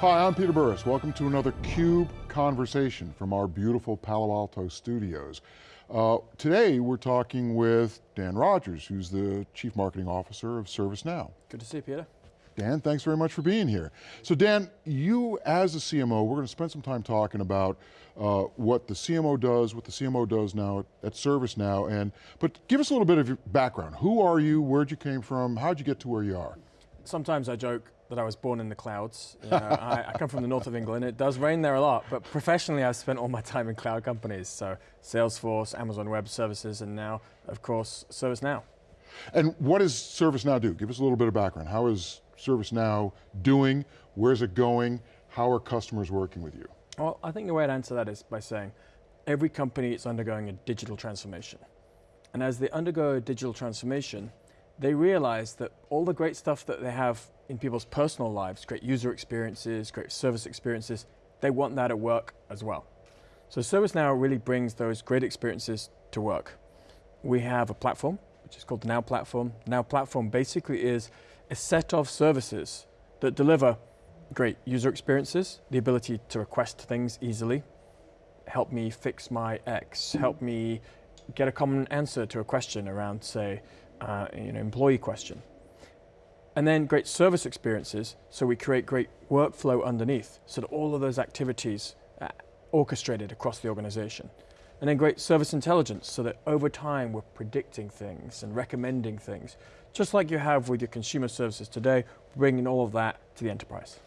Hi, I'm Peter Burris. Welcome to another CUBE Conversation from our beautiful Palo Alto studios. Uh, today we're talking with Dan Rogers, who's the Chief Marketing Officer of ServiceNow. Good to see you, Peter. Dan, thanks very much for being here. So Dan, you as a CMO, we're going to spend some time talking about uh, what the CMO does, what the CMO does now at, at ServiceNow, and, but give us a little bit of your background. Who are you, where'd you came from, how'd you get to where you are? Sometimes I joke that I was born in the clouds. You know, I, I, come from the north of England. It does rain there a lot, but professionally I've spent all my time in cloud companies. So Salesforce, Amazon Web Services, and now, of course, ServiceNow. And what does ServiceNow do? Give us a little bit of background. How is ServiceNow doing? Where's it going? How are customers working with you? Well, I think the way I'd answer that is by saying, every company is undergoing a digital transformation. And as they undergo a digital transformation, they realize that all the great stuff that they have in people's personal lives, great user experiences, great service experiences, they want that at work as well. So ServiceNow really brings those great experiences to work. We have a platform, which is called the Now Platform. Now Platform basically is a set of services that deliver great user experiences, the ability to request things easily, help me fix my X, help me get a common answer to a question around, say, uh, you know, employee question. And then great service experiences, so we create great workflow underneath, so that all of those activities are orchestrated across the organization. And then great service intelligence, so that over time we're predicting things and recommending things, just like you have with your consumer services today, bringing all of that to the enterprise.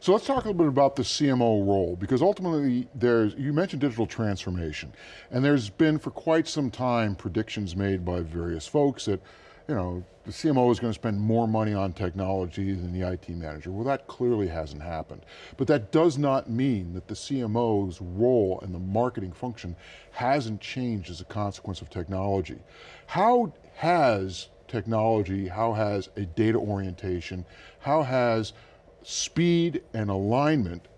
So let's talk a little bit about the CMO role, because ultimately there's, you mentioned digital transformation, and there's been for quite some time predictions made by various folks that, you know, the CMO is going to spend more money on technology than the IT manager. Well, that clearly hasn't happened. But that does not mean that the CMO's role and the marketing function hasn't changed as a consequence of technology. How has technology, how has a data orientation, how has speed and alignment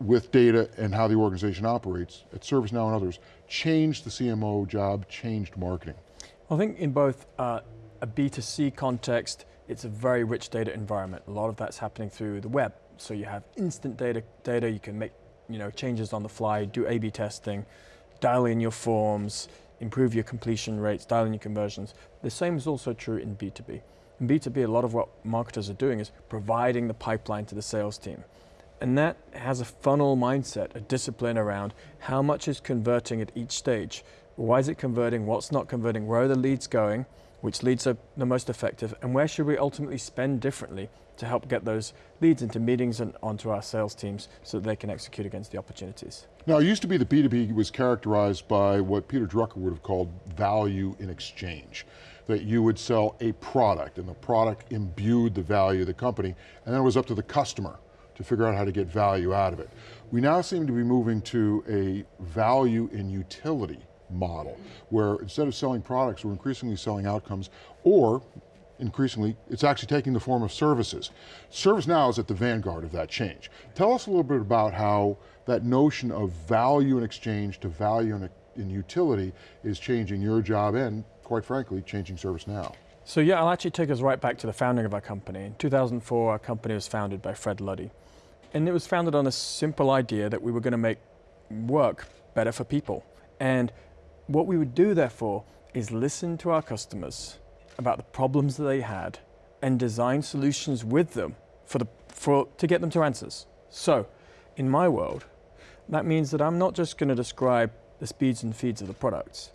with data and how the organization operates at ServiceNow and others changed the CMO job, changed marketing? I think in both uh, a B2C context, it's a very rich data environment. A lot of that's happening through the web. So you have instant data, data you can make you know, changes on the fly, do A-B testing, dial in your forms, improve your completion rates, dial in your conversions. The same is also true in B2B. In B2B, a lot of what marketers are doing is providing the pipeline to the sales team. And that has a funnel mindset, a discipline around how much is converting at each stage. Why is it converting? What's not converting? Where are the leads going? Which leads are the most effective? And where should we ultimately spend differently to help get those leads into meetings and onto our sales teams so that they can execute against the opportunities? Now, it used to be that B2B was characterized by what Peter Drucker would have called value in exchange that you would sell a product and the product imbued the value of the company and then it was up to the customer to figure out how to get value out of it. We now seem to be moving to a value in utility model where instead of selling products, we're increasingly selling outcomes or increasingly, it's actually taking the form of services. ServiceNow is at the vanguard of that change. Tell us a little bit about how that notion of value in exchange to value in, in utility is changing your job and quite frankly, changing ServiceNow. So yeah, I'll actually take us right back to the founding of our company. In 2004, our company was founded by Fred Luddy. And it was founded on a simple idea that we were going to make work better for people. And what we would do therefore is listen to our customers about the problems that they had and design solutions with them for the, for, to get them to answers. So in my world, that means that I'm not just going to describe the speeds and feeds of the products.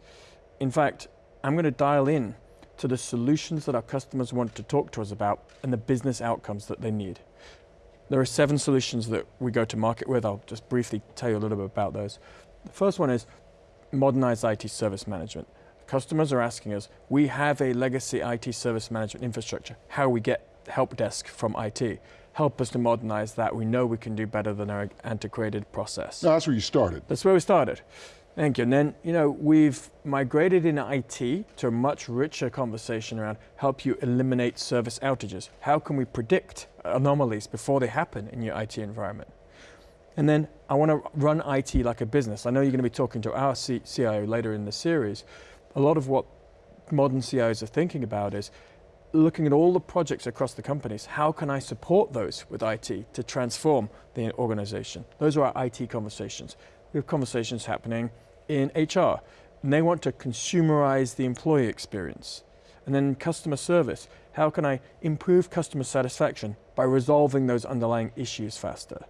In fact, I'm going to dial in to the solutions that our customers want to talk to us about and the business outcomes that they need. There are seven solutions that we go to market with. I'll just briefly tell you a little bit about those. The first one is modernized IT service management. Customers are asking us, we have a legacy IT service management infrastructure. How we get help desk from IT? Help us to modernize that. We know we can do better than our antiquated process. No, that's where you started. That's where we started. Thank you. And then, you know, we've migrated in IT to a much richer conversation around help you eliminate service outages. How can we predict anomalies before they happen in your IT environment? And then I want to run IT like a business. I know you're going to be talking to our CIO later in the series. A lot of what modern CIOs are thinking about is looking at all the projects across the companies, how can I support those with IT to transform the organization? Those are our IT conversations. We have conversations happening in HR, and they want to consumerize the employee experience. And then customer service, how can I improve customer satisfaction by resolving those underlying issues faster?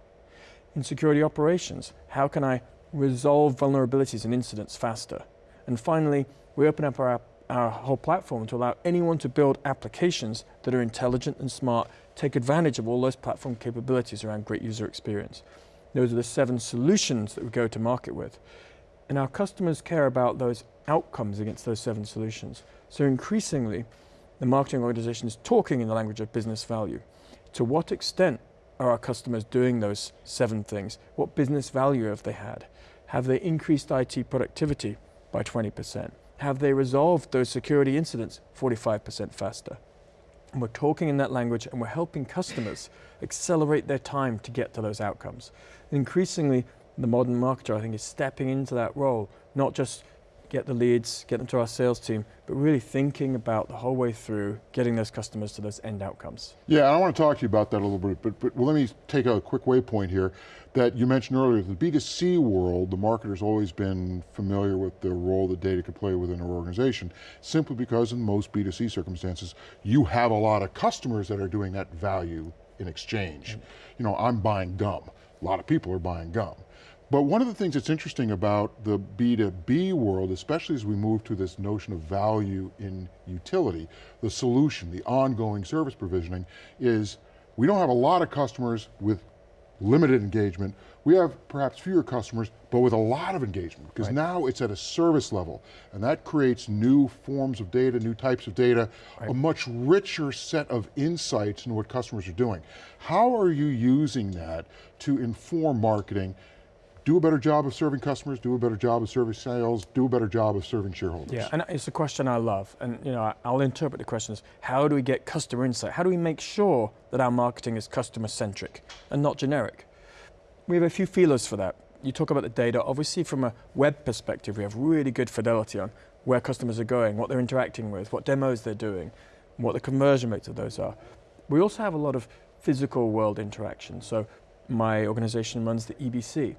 In security operations, how can I resolve vulnerabilities and incidents faster? And finally, we open up our, our whole platform to allow anyone to build applications that are intelligent and smart, take advantage of all those platform capabilities around great user experience. Those are the seven solutions that we go to market with. And our customers care about those outcomes against those seven solutions. So increasingly, the marketing organization is talking in the language of business value. To what extent are our customers doing those seven things? What business value have they had? Have they increased IT productivity by 20%? Have they resolved those security incidents 45% faster? And we're talking in that language and we're helping customers accelerate their time to get to those outcomes. And increasingly, the modern marketer, I think, is stepping into that role, not just get the leads, get them to our sales team, but really thinking about the whole way through getting those customers to those end outcomes. Yeah, I want to talk to you about that a little bit, but, but well, let me take a quick waypoint here that you mentioned earlier, the B2C world, the marketer's always been familiar with the role that data could play within an organization, simply because in most B2C circumstances, you have a lot of customers that are doing that value in exchange. Mm -hmm. You know, I'm buying gum. A lot of people are buying gum. But one of the things that's interesting about the B2B world, especially as we move to this notion of value in utility, the solution, the ongoing service provisioning, is we don't have a lot of customers with limited engagement. We have perhaps fewer customers, but with a lot of engagement, because right. now it's at a service level, and that creates new forms of data, new types of data, right. a much richer set of insights into what customers are doing. How are you using that to inform marketing do a better job of serving customers, do a better job of serving sales, do a better job of serving shareholders. Yeah, and it's a question I love. And you know, I'll interpret the question as, how do we get customer insight? How do we make sure that our marketing is customer centric and not generic? We have a few feelers for that. You talk about the data, obviously from a web perspective, we have really good fidelity on where customers are going, what they're interacting with, what demos they're doing, what the conversion rates of those are. We also have a lot of physical world interaction. So my organization runs the EBC,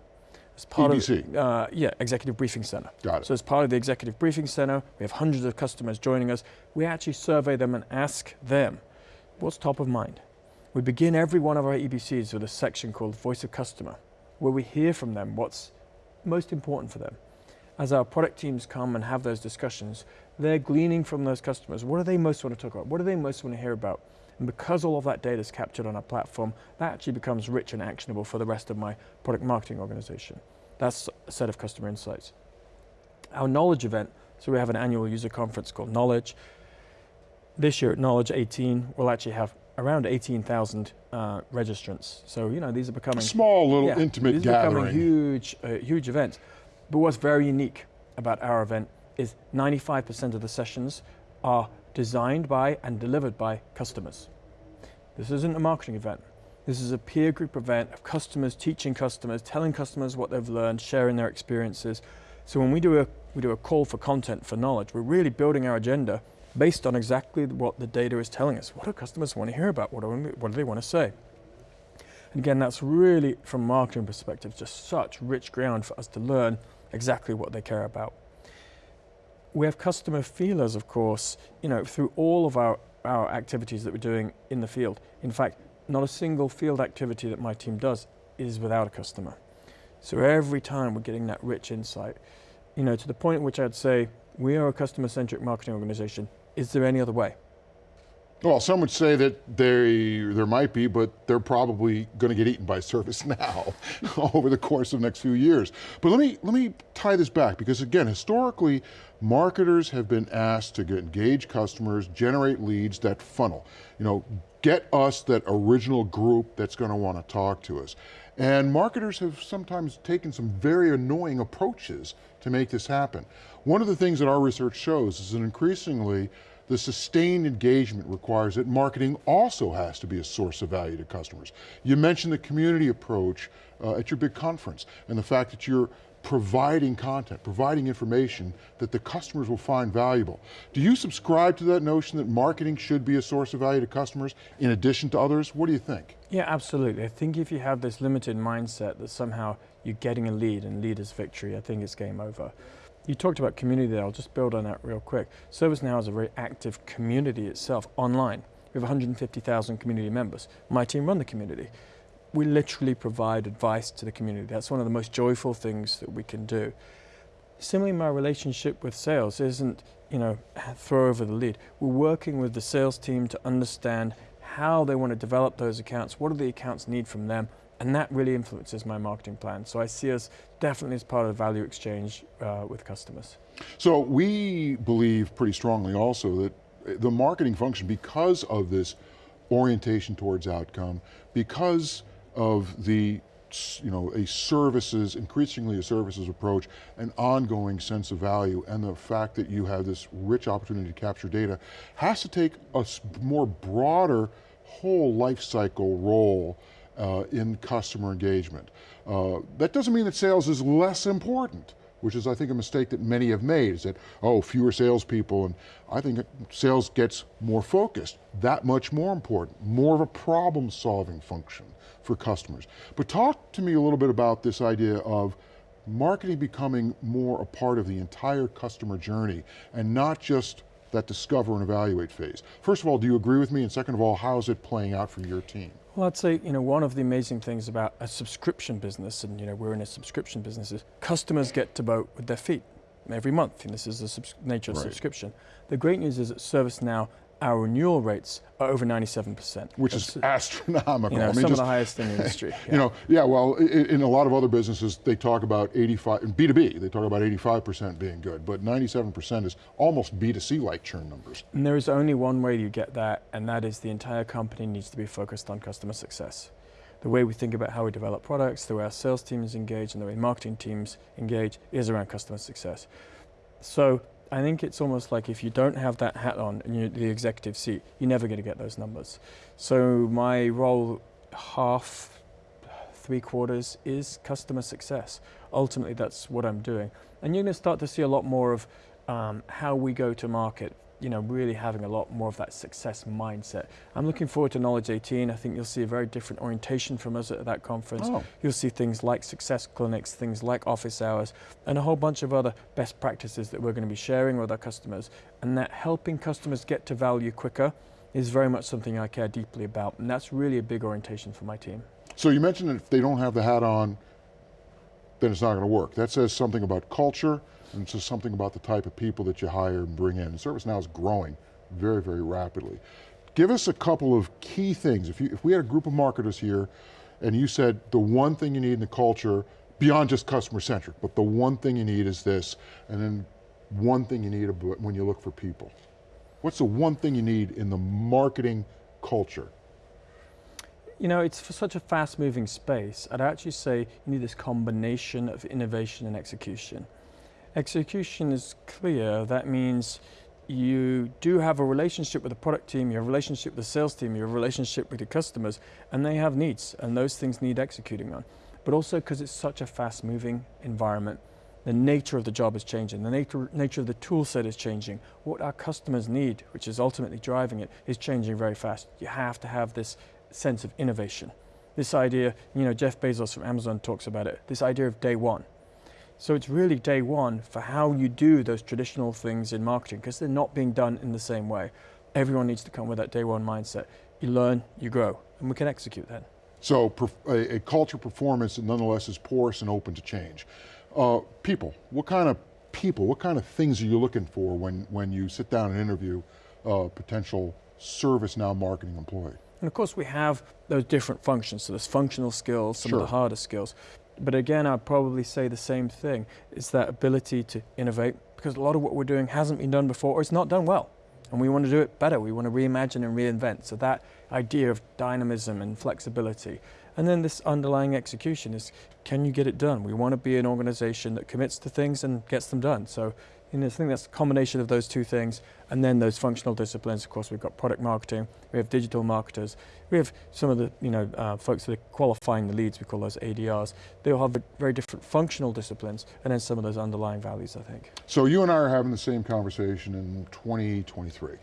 as part EBC. of uh, yeah, Executive Briefing Center. Got it. So as part of the Executive Briefing Center, we have hundreds of customers joining us. We actually survey them and ask them, what's top of mind? We begin every one of our EBCs with a section called Voice of Customer, where we hear from them what's most important for them. As our product teams come and have those discussions, they're gleaning from those customers. What do they most want to talk about? What do they most want to hear about? And because all of that data is captured on our platform, that actually becomes rich and actionable for the rest of my product marketing organization. That's a set of customer insights. Our knowledge event, so we have an annual user conference called Knowledge. This year at Knowledge 18, we'll actually have around 18,000 uh, registrants. So, you know, these are becoming- Small little yeah, intimate these gathering. These are becoming huge, uh, huge events. But what's very unique about our event is 95% of the sessions are designed by and delivered by customers. This isn't a marketing event. This is a peer group event of customers teaching customers, telling customers what they've learned, sharing their experiences. So when we do a, we do a call for content for knowledge, we're really building our agenda based on exactly what the data is telling us. What do customers want to hear about? What do, what do they want to say? And again, that's really, from a marketing perspective, just such rich ground for us to learn exactly what they care about. We have customer feelers, of course, you know, through all of our, our activities that we're doing in the field. In fact, not a single field activity that my team does is without a customer. So every time we're getting that rich insight, you know, to the point at which I'd say, we are a customer-centric marketing organization. Is there any other way? Well, some would say that they, there might be, but they're probably going to get eaten by ServiceNow over the course of the next few years. But let me, let me tie this back, because again, historically, marketers have been asked to engage customers, generate leads that funnel. You know, get us that original group that's going to want to talk to us. And marketers have sometimes taken some very annoying approaches to make this happen. One of the things that our research shows is that increasingly, the sustained engagement requires that marketing also has to be a source of value to customers. You mentioned the community approach uh, at your big conference and the fact that you're providing content, providing information that the customers will find valuable. Do you subscribe to that notion that marketing should be a source of value to customers in addition to others? What do you think? Yeah, absolutely. I think if you have this limited mindset that somehow you're getting a lead and lead is victory, I think it's game over. You talked about community there, I'll just build on that real quick. ServiceNow is a very active community itself online. We have 150,000 community members. My team run the community we literally provide advice to the community. That's one of the most joyful things that we can do. Similarly, my relationship with sales isn't, you know, throw over the lead. We're working with the sales team to understand how they want to develop those accounts, what do the accounts need from them, and that really influences my marketing plan. So I see us definitely as part of the value exchange uh, with customers. So we believe pretty strongly also that the marketing function, because of this orientation towards outcome, because of the you know, a services, increasingly a services approach, an ongoing sense of value, and the fact that you have this rich opportunity to capture data, has to take a more broader whole life cycle role uh, in customer engagement. Uh, that doesn't mean that sales is less important which is I think a mistake that many have made, is that, oh, fewer salespeople, and I think sales gets more focused, that much more important, more of a problem solving function for customers. But talk to me a little bit about this idea of marketing becoming more a part of the entire customer journey and not just that discover and evaluate phase. First of all, do you agree with me? And second of all, how is it playing out for your team? Well, I'd say, you know, one of the amazing things about a subscription business, and you know, we're in a subscription business, is customers get to vote with their feet every month, and this is the nature of right. subscription. The great news is that ServiceNow our renewal rates are over 97%. Which is astronomical. You know, I mean, some just, of the highest in the industry. Yeah. You know, yeah, well, in, in, a lot of other businesses, they talk about 85, B2B, they talk about 85% being good, but 97% is almost B2C-like churn numbers. And there is only one way you get that, and that is the entire company needs to be focused on customer success. The way we think about how we develop products, the way our sales teams engage, and the way marketing teams engage is around customer success. So I think it's almost like if you don't have that hat on and you're the executive seat, you're never going to get those numbers. So my role, half, three quarters, is customer success. Ultimately, that's what I'm doing. And you're going to start to see a lot more of um, how we go to market you know, really having a lot more of that success mindset. I'm looking forward to Knowledge 18. I think you'll see a very different orientation from us at that conference. Oh. You'll see things like success clinics, things like office hours, and a whole bunch of other best practices that we're going to be sharing with our customers. And that helping customers get to value quicker is very much something I care deeply about. And that's really a big orientation for my team. So you mentioned that if they don't have the hat on, then it's not going to work. That says something about culture, and so something about the type of people that you hire and bring in. ServiceNow is growing very, very rapidly. Give us a couple of key things. If, you, if we had a group of marketers here and you said the one thing you need in the culture, beyond just customer centric, but the one thing you need is this, and then one thing you need when you look for people. What's the one thing you need in the marketing culture? You know, it's for such a fast moving space, I'd actually say you need this combination of innovation and execution. Execution is clear. That means you do have a relationship with the product team, you have a relationship with the sales team, you have a relationship with your customers, and they have needs, and those things need executing on. But also because it's such a fast moving environment, the nature of the job is changing, the nature, nature of the tool set is changing. What our customers need, which is ultimately driving it, is changing very fast. You have to have this sense of innovation. This idea, you know, Jeff Bezos from Amazon talks about it, this idea of day one. So it's really day one for how you do those traditional things in marketing because they're not being done in the same way. Everyone needs to come with that day one mindset. You learn, you grow, and we can execute that. So a, a culture performance that nonetheless is porous and open to change. Uh, people, what kind of people, what kind of things are you looking for when, when you sit down and interview a potential ServiceNow marketing employee? And of course we have those different functions, so there's functional skills, some sure. of the harder skills. But again, I'd probably say the same thing. It's that ability to innovate because a lot of what we're doing hasn't been done before or it's not done well. And we want to do it better. We want to reimagine and reinvent. So that idea of dynamism and flexibility. And then this underlying execution is, can you get it done? We want to be an organization that commits to things and gets them done. So Know, I think that's a combination of those two things, and then those functional disciplines. Of course, we've got product marketing, we have digital marketers, we have some of the you know uh, folks that are qualifying the leads. We call those ADRs. They all have very different functional disciplines, and then some of those underlying values. I think. So you and I are having the same conversation in 2023.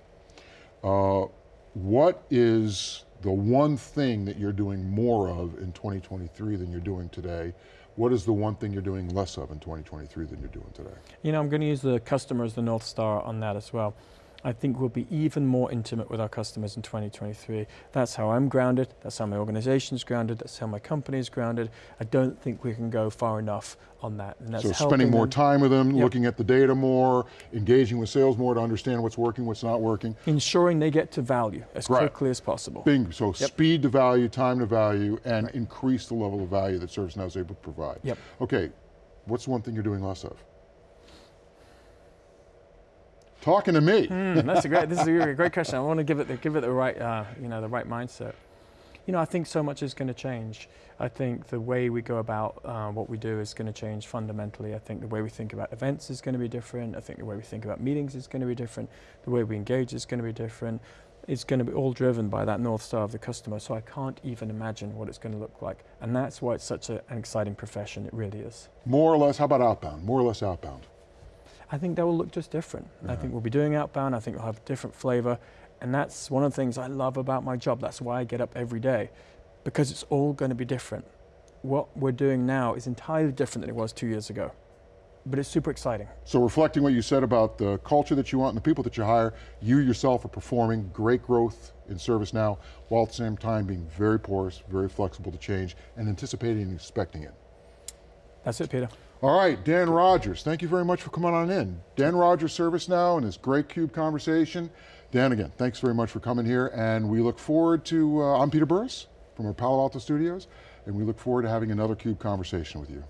Uh, what is the one thing that you're doing more of in 2023 than you're doing today? What is the one thing you're doing less of in 2023 than you're doing today? You know, I'm going to use the customer as the North Star on that as well. I think we'll be even more intimate with our customers in 2023. That's how I'm grounded, that's how my organization is grounded, that's how my company is grounded. I don't think we can go far enough on that. And that's so spending more them- time with them, Yep. looking at the data more, engaging with sales more to understand what's working, what's not working. ensuring they get to value as Right. quickly as possible. So Yep. speed to value, time to value, and increase the level of value that ServiceNow is able to provide. Yep. Okay, what's one thing you're doing less of? Talking to me. Hmm, that's a great. This is a great question. I want to give it the give it the right uh, you know the right mindset. You know, I think so much is going to change. I think the way we go about uh, what we do is going to change fundamentally. I think the way we think about events is going to be different. I think the way we think about meetings is going to be different. The way we engage is going to be different. It's going to be all driven by that north star of the customer. So I can't even imagine what it's going to look like. And that's why it's such a, an exciting profession. It really is. More or less, how about outbound? More or less outbound. I think that will look just different. I think uh-huh. we'll be doing outbound. I think we'll have a different flavor. And that's one of the things I love about my job. That's why I get up every day because it's all going to be different. What we're doing now is entirely different than it was two years ago, but it's super exciting. So reflecting what you said about the culture that you want and the people that you hire, you yourself are performing great growth in ServiceNow, while at the same time being very porous, very flexible to change, and anticipating and expecting it. That's it, Peter. All right, Dan Rogers, thank you very much for coming on in. Dan Rogers, ServiceNow, and this great CUBE conversation. Dan, again, thanks very much for coming here, and we look forward to, uh, I'm Peter Burris from our Palo Alto studios, and we look forward to having another CUBE conversation with you.